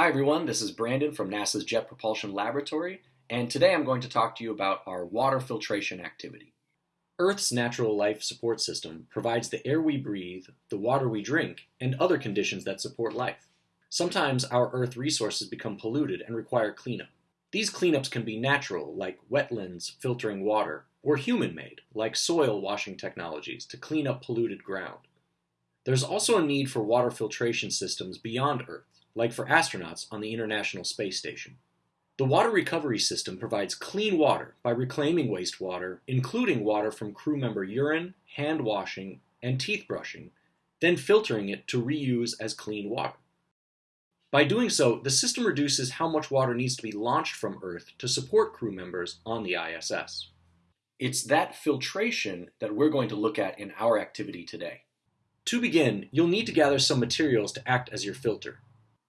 Hi everyone, this is Brandon from NASA's Jet Propulsion Laboratory, and today I'm going to talk to you about our water filtration activity. Earth's natural life support system provides the air we breathe, the water we drink, and other conditions that support life. Sometimes our Earth resources become polluted and require cleanup. These cleanups can be natural, like wetlands filtering water, or human-made, like soil washing technologies to clean up polluted ground. There's also a need for water filtration systems beyond Earth, like for astronauts on the International Space Station. The water recovery system provides clean water by reclaiming wastewater, including water from crew member urine, hand washing, and teeth brushing, then filtering it to reuse as clean water. By doing so, the system reduces how much water needs to be launched from Earth to support crew members on the ISS. It's that filtration that we're going to look at in our activity today. To begin, you'll need to gather some materials to act as your filter.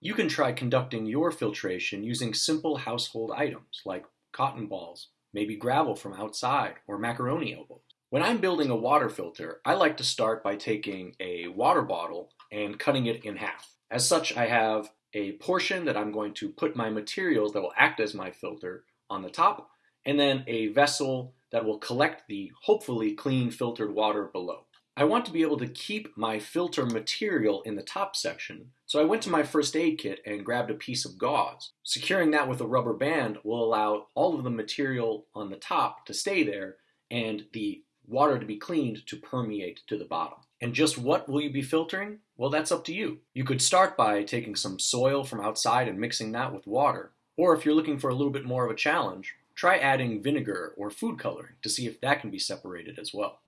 You can try conducting your filtration using simple household items like cotton balls, maybe gravel from outside, or macaroni elbows. When I'm building a water filter, I like to start by taking a water bottle and cutting it in half. As such, I have a portion that I'm going to put my materials that will act as my filter on the top, and then a vessel that will collect the hopefully clean filtered water below. I want to be able to keep my filter material in the top section, so I went to my first aid kit and grabbed a piece of gauze. Securing that with a rubber band will allow all of the material on the top to stay there and the water to be cleaned to permeate to the bottom. And just what will you be filtering? Well, that's up to you. You could start by taking some soil from outside and mixing that with water. Or if you're looking for a little bit more of a challenge, try adding vinegar or food coloring to see if that can be separated as well.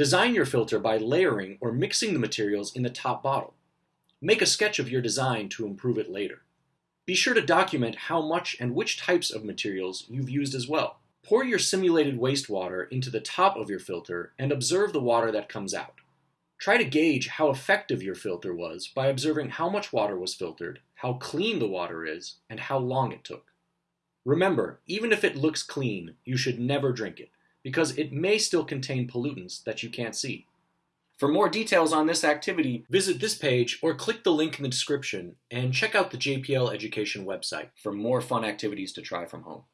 Design your filter by layering or mixing the materials in the top bottle. Make a sketch of your design to improve it later. Be sure to document how much and which types of materials you've used as well. Pour your simulated wastewater into the top of your filter and observe the water that comes out. Try to gauge how effective your filter was by observing how much water was filtered, how clean the water is, and how long it took. Remember, even if it looks clean, you should never drink it because it may still contain pollutants that you can't see. For more details on this activity, visit this page or click the link in the description and check out the JPL Education website for more fun activities to try from home.